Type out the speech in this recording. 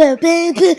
baby